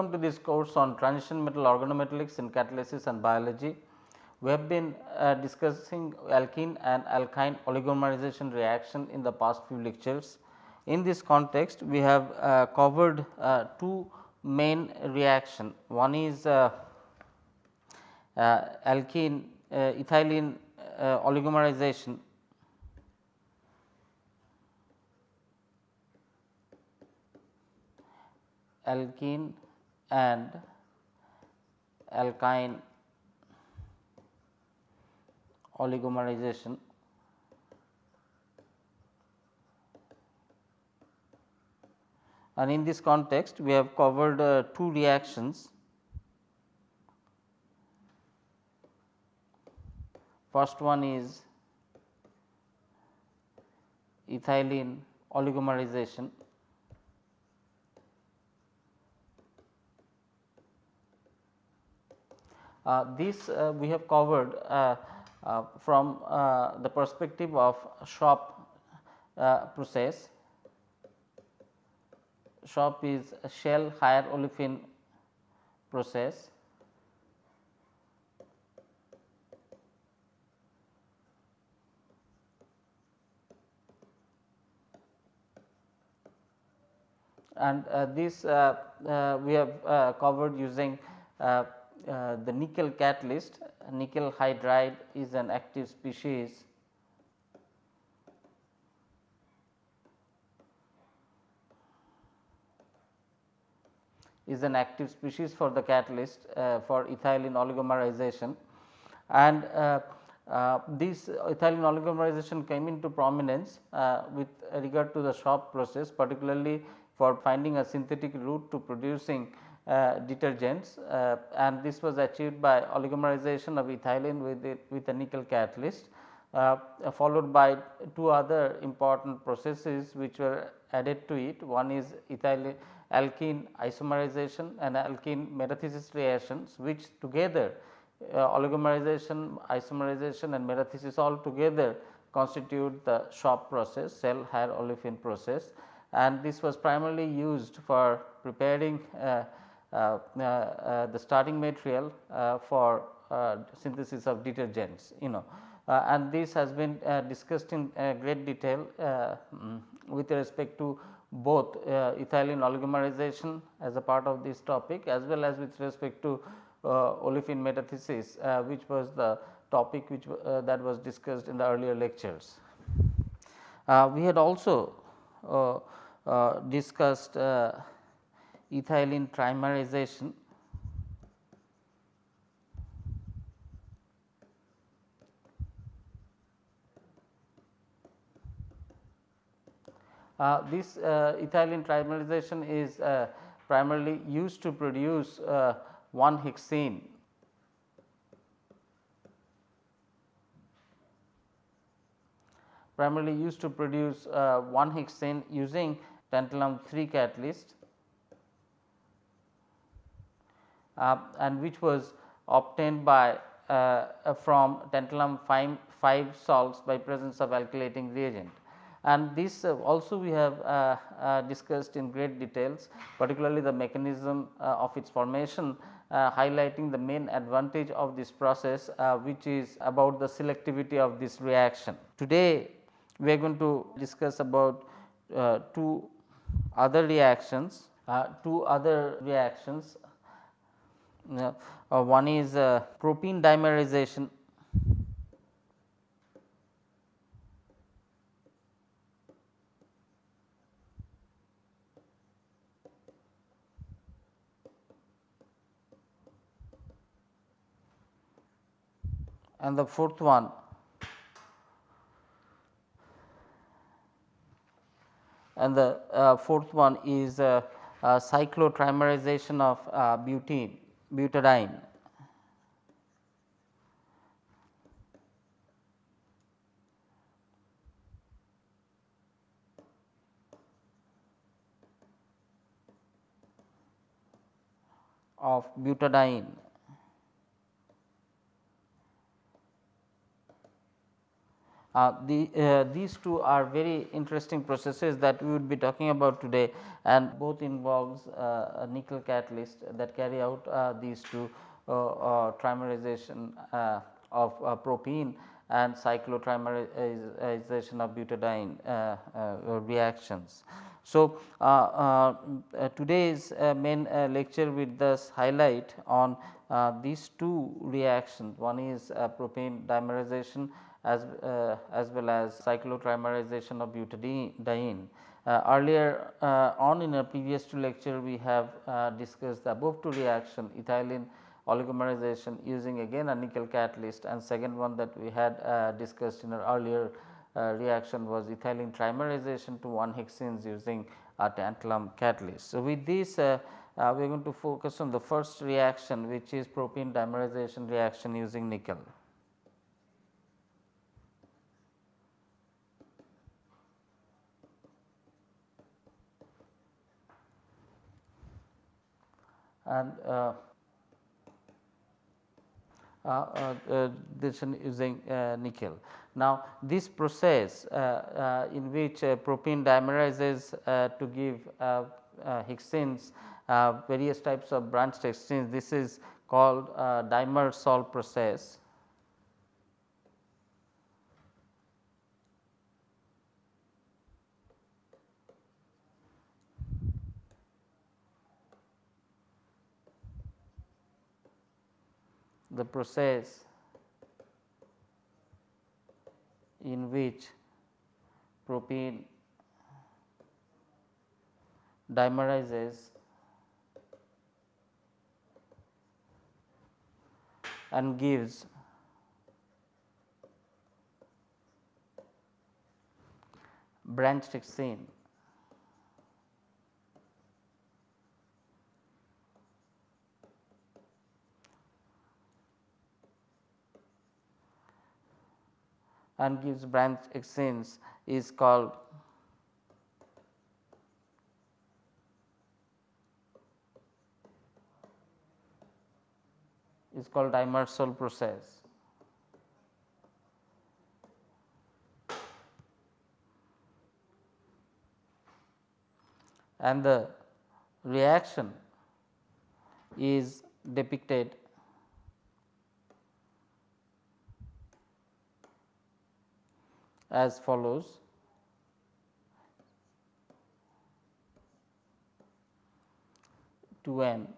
Welcome to this course on transition metal organometallics in catalysis and biology. We have been uh, discussing alkene and alkyne oligomerization reaction in the past few lectures. In this context, we have uh, covered uh, two main reaction. One is uh, uh, alkene uh, ethylene oligomerization alkene and alkyne oligomerization and in this context we have covered uh, two reactions. First one is ethylene oligomerization this uh, we have covered uh, from the perspective of SHOP process. Shop is shell higher olefin process. and uh, this uh, uh, we have covered using uh, the nickel catalyst nickel hydride is an active species. Is an active species for the catalyst uh, for ethylene oligomerization. And uh, uh, this ethylene oligomerization came into prominence uh, with regard to the SHOP process particularly for finding a synthetic route to producing detergents uh, and this was achieved by oligomerization of ethylene with it, with a nickel catalyst uh, followed by two other important processes which were added to it. One is ethylene alkene isomerization and alkene metathesis reactions which together uh, oligomerization, isomerization and metathesis all together constitute the SHOP process shell higher olefin process and this was primarily used for preparing uh, uh, uh, uh, Uh, uh, the starting material uh, for synthesis of detergents you know and this has been discussed in great detail um, with respect to both ethylene oligomerization as a part of this topic as well as with respect to olefin metathesis which was the topic which uh, that was discussed in the earlier lectures. Uh, we had also uh, discussed ethylene trimerization. Uh, this uh, ethylene trimerization is uh, primarily used to produce uh, 1 hexene. Primarily used to produce uh, 1 hexene using tantalum 3 catalyst uh, and which was obtained by uh, from tantalum 5, 5 salts by presence of alkylating reagent. And this uh, also we have uh, uh, discussed in great details particularly the mechanism uh, of its formation highlighting the main advantage of this process which is about the selectivity of this reaction. Today we are going to discuss about two other reactions, two other reactions uh, one is uh, propene dimerization. And the fourth one. And the uh, fourth one is uh, uh, cyclotrimerization of uh, butene butadiene. of butadiene Uh, the, uh, these two are very interesting processes that we would be talking about today and both involves uh, a nickel catalyst that carry out uh, these two uh, uh, trimerization of propene and cyclotrimerization of butadiene reactions. So, today's main lecture will thus highlight on these two reactions one is propene dimerization as, uh, as well as cyclotrimerization of butadiene. Uh, earlier uh, on in a previous two lecture we have uh, discussed the above two reaction ethylene oligomerization using again a nickel catalyst and second one that we had uh, discussed in our earlier uh, reaction was ethylene trimerization to 1 hexenes using a tantalum catalyst. So, with this we are going to focus on the first reaction which is propene dimerization reaction using nickel. And uh, uh, uh, uh this using uh, nickel. Now, this process uh, in which propene dimerizes to give hexenes various types of branched hexenes this is called Dimersol process the process in which propene dimerizes and gives branched hexene and gives branch hexenes is called is called Dimersol process. And the reaction is depicted as follows. To n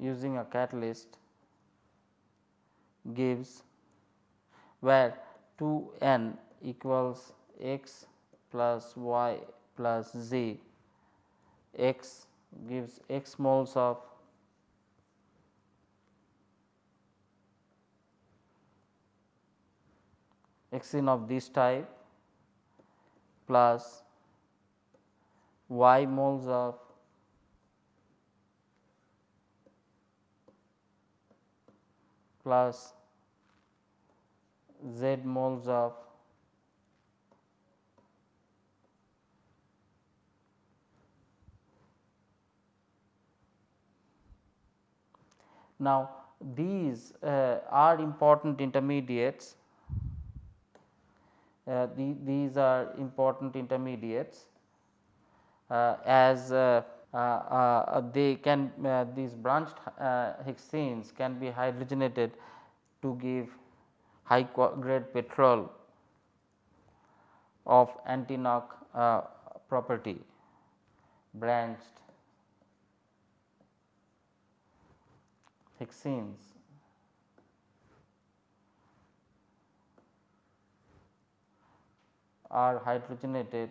using a catalyst gives where 2 n equals x plus y plus z x gives x moles of hexene of this type plus y moles of plus z moles of Now, these uh, are important intermediates the, these are important intermediates uh, as uh, they can these branched hexenes can be hydrogenated to give high grade petrol of anti-knock uh, property branched hexenes are hydrogenated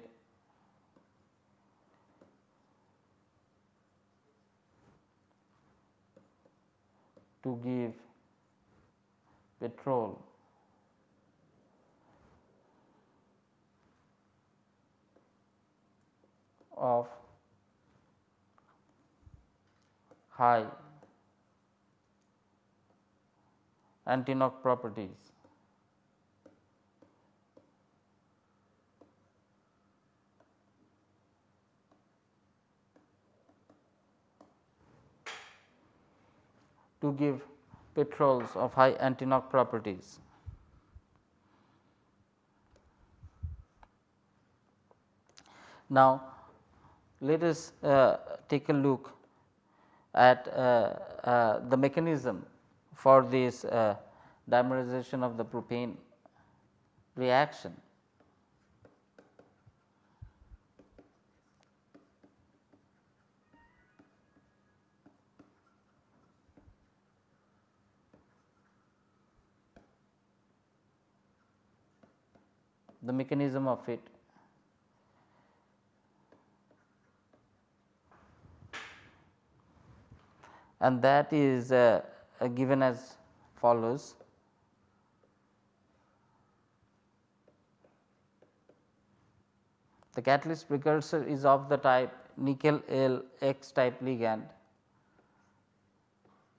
to give petrol of high anti-knock properties. to give petrols of high anti-knock properties. Now, let us uh, take a look at uh, uh, the mechanism for this uh, dimerization of the propene reaction. The mechanism of it and that is uh, uh, given as follows. The catalyst precursor is of the type nickel L X type ligand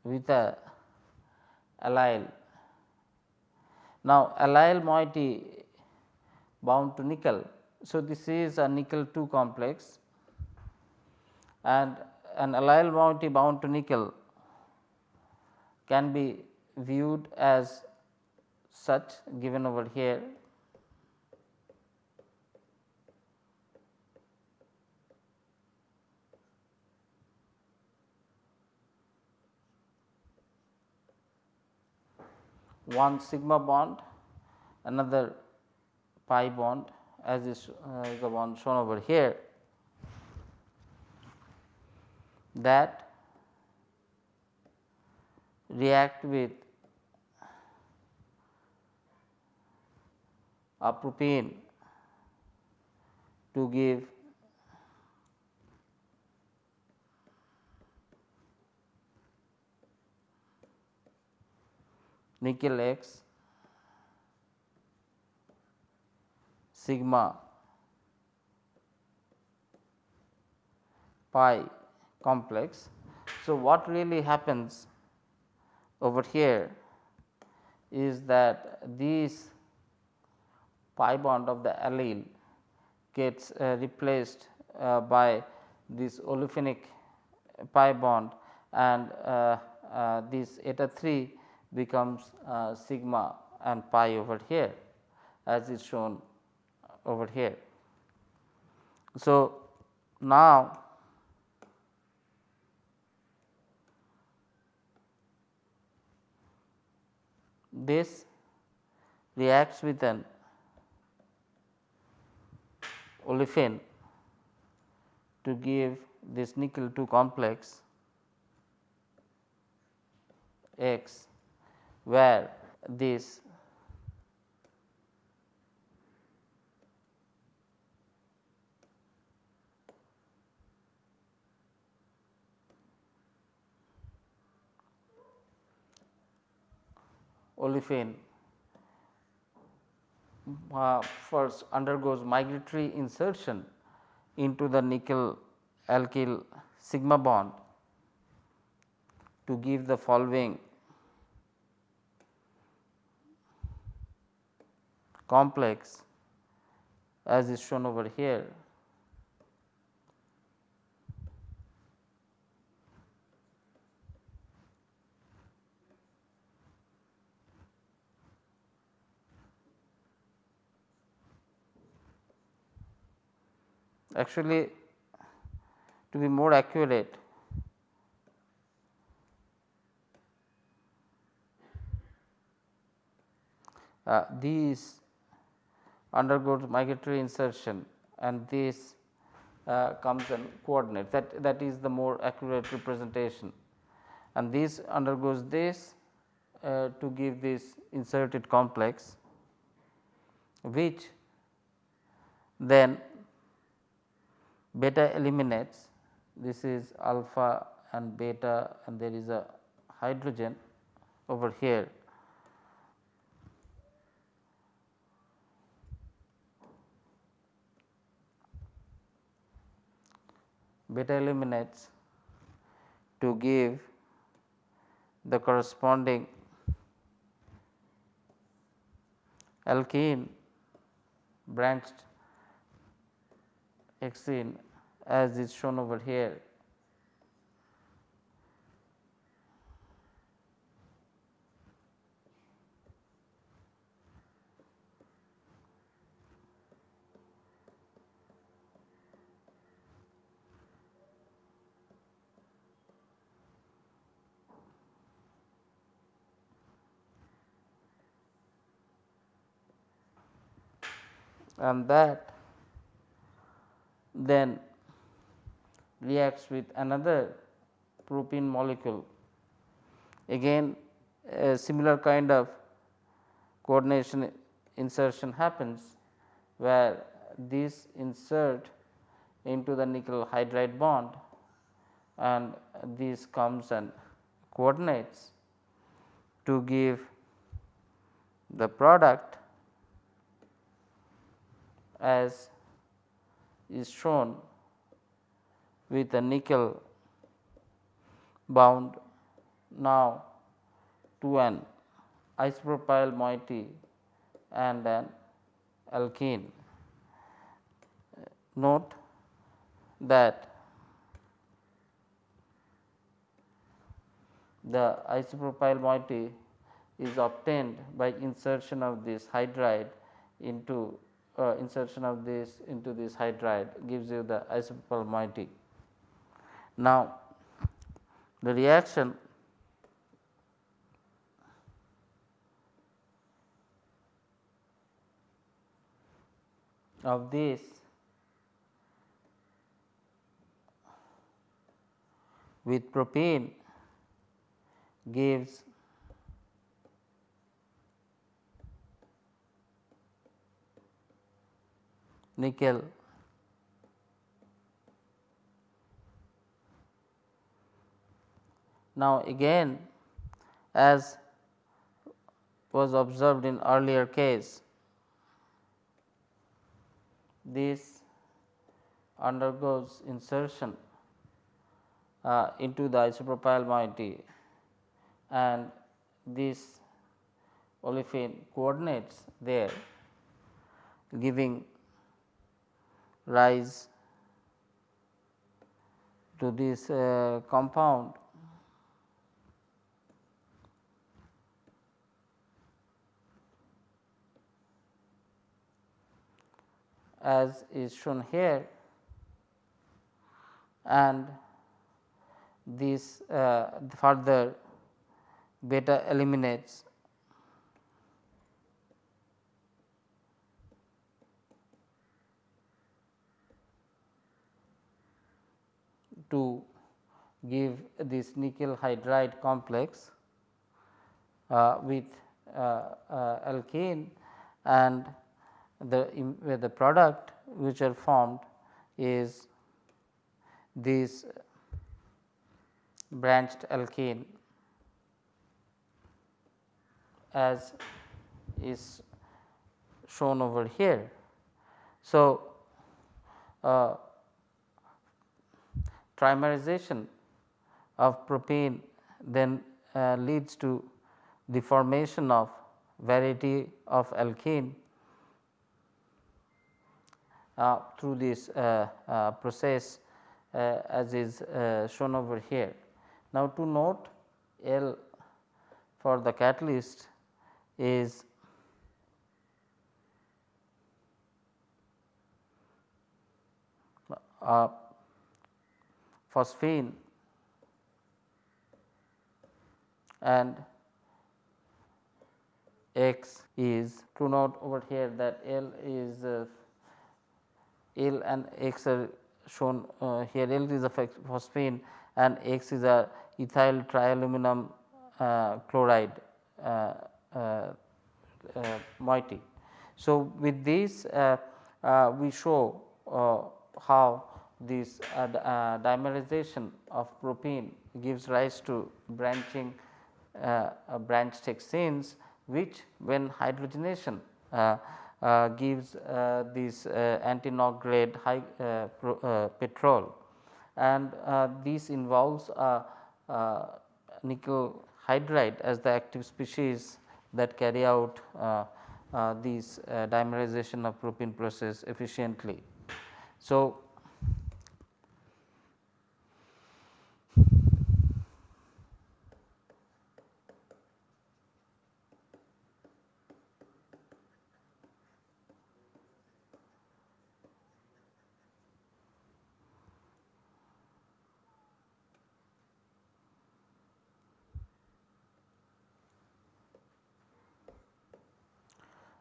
with a allyl. Now, allyl moiety bound to nickel. So, this is a nickel 2 complex and an allyl moiety bound to nickel can be viewed as such given over here. One sigma bond, another pi bond as is uh, the one shown over here that react with a propene to give nickel X sigma pi complex. So, what really happens over here is that these pi bond of the allyl gets uh, replaced uh, by this olefinic pi bond and uh, uh this eta 3 becomes uh, sigma and pi over here as is shown over here. So, now this reacts with an olefin to give this nickel 2 complex X where this olefin uh, first undergoes migratory insertion into the nickel alkyl sigma bond to give the following complex as is shown over here. Actually to be more accurate uh, these undergoes migratory insertion and this uh, comes and coordinate that that is the more accurate representation. And this undergoes this uh, to give this inserted complex which then beta eliminates this is alpha and beta and there is a hydrogen over here. Beta eliminates to give the corresponding alkene branched hexene as is shown over here. and that then reacts with another propene molecule. Again a similar kind of coordination insertion happens where this insert into the nickel hydride bond and this comes and coordinates to give the product as is shown with a nickel bound now to an isopropyl moiety and an alkene. Note that the isopropyl moiety is obtained by insertion of this hydride into uh, insertion of this into this hydride gives you the isopropyl moiety. Now, the reaction of this with propene gives nickel Now, again as was observed in earlier case, this undergoes insertion uh, into the isopropyl moiety and this olefin coordinates there giving rise to this uh, compound. As is shown here and this uh, further beta eliminates to give this nickel hydride complex uh, with uh, uh, alkane and the the product which are formed is this branched alkane as is shown over here. So, uh, trimerization of propene then uh, leads to the formation of variety of alkane uh, through this uh, uh, process as is shown over here. Now, to note L for the catalyst is uh, phosphine and X is to note over here that L is uh, L and X are shown uh, here L is a phosphine and X is a ethyl trialuminum uh, chloride uh, uh, uh moiety. So, with this we show how this dimerization of propene gives rise to branching branched hexanes which when hydrogenation uh, gives uh, this uh, anti-knock grade high pro, petrol and this involves nickel hydride as the active species that carry out uh, uh, uh, dimerization of propene process efficiently. So,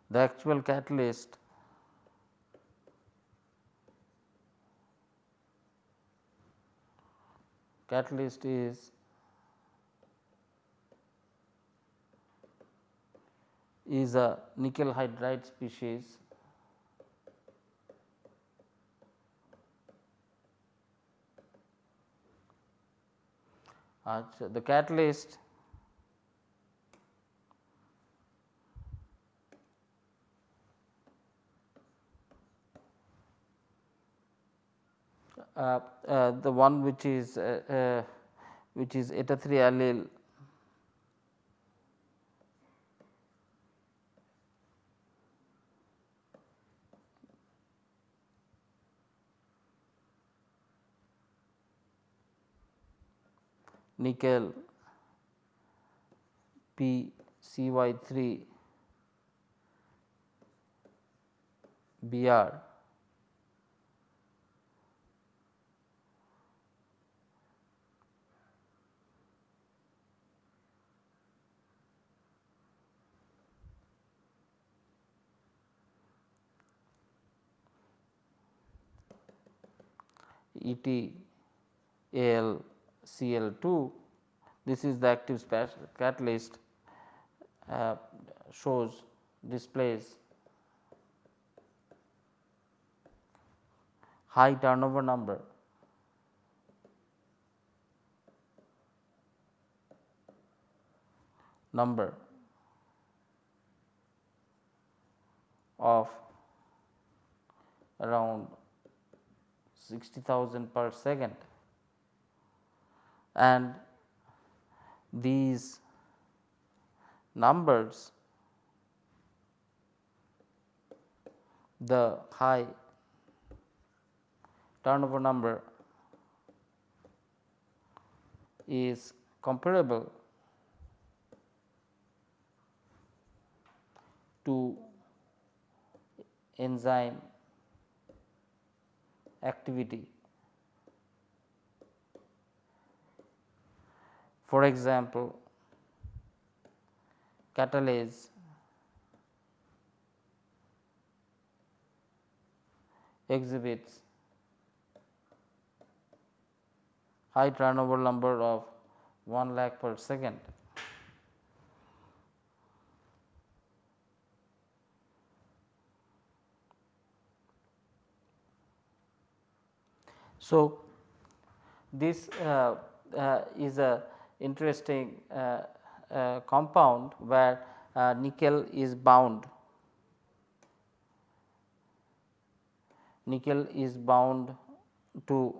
the actual catalyst catalyst is is a nickel hydride species uh, the catalyst the one which is uh, uh, which is eta 3 allyl. Nickel P C Y 3 B R E T A L Cl 2 this is the active catalyst uh, shows displays high turnover number. Number of around 60,000 per second. And these numbers the high turnover number is comparable to enzyme activity. For example, catalase exhibits high turnover number of 1 lakh per second. So, this uh, uh, is a interesting uh, uh, compound where uh, nickel is bound. Nickel is bound to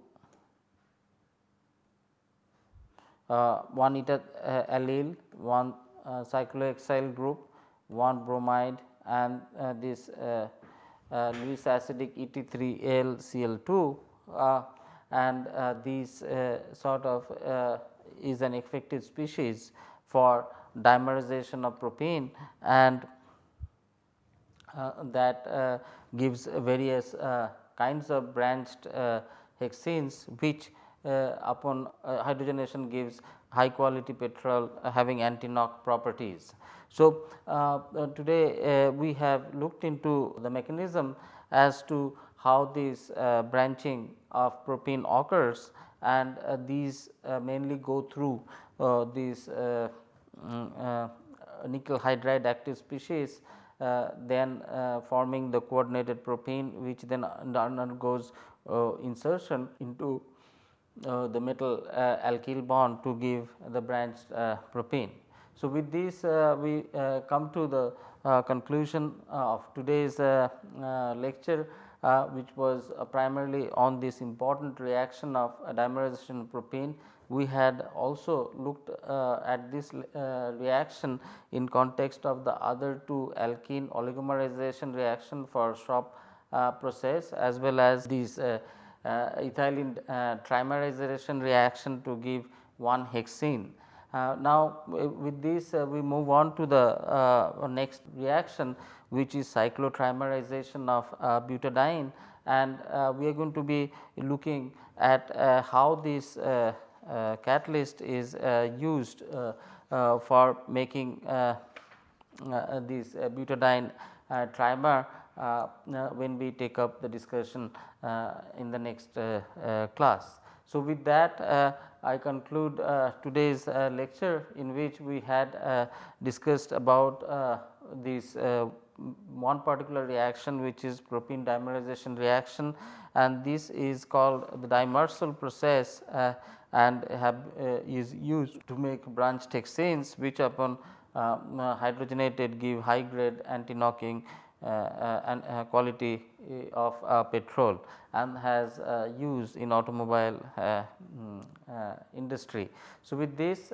uh, one eta uh, allyl, one uh, cyclohexyl group, one bromide and this Lewis acidic ET3Al Cl2 and uh, these uh, sort of uh, is an effective species for dimerization of propene and that gives various kinds of branched hexenes which upon hydrogenation gives high quality petrol having anti-knock properties. So, uh, today uh, we have looked into the mechanism as to how this uh, branching of propene occurs and uh, these uh, mainly go through uh, these uh, mm, uh, nickel hydride active species uh, then uh, forming the coordinated propene which then undergoes insertion into the metal alkyl bond to give the branched propene. So, with this we come to the conclusion of today's lecture uh, which was uh, primarily on this important reaction of dimerization of propene. We had also looked uh, at this reaction in context of the other two alkene oligomerization reaction for SHOP process as well as these ethylene trimerization reaction to give one hexene. Uh, now, with this uh, we move on to the uh, next reaction which is cyclotrimerization of uh, butadiene and uh, we are going to be looking at uh, how this catalyst is used for making this butadiene trimer when we take up the discussion in the next class. So, with that uh, I conclude uh, today's uh, lecture in which we had uh, discussed about uh, this uh, one particular reaction which is propene dimerization reaction. And this is called the Dimersol process uh, and have is used to make branched hexanes which upon hydrogenated give high grade anti knocking uh, Uh, uh, and uh, quality eh, of uh, petrol and has use in automobile mm, industry. So, with this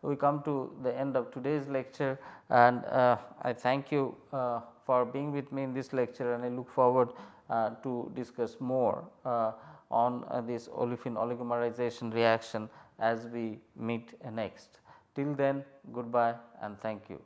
we come to the end of today's lecture and I thank you for being with me in this lecture and I look forward to discuss more on this olefin oligomerization reaction as we meet next. Till then goodbye and thank you.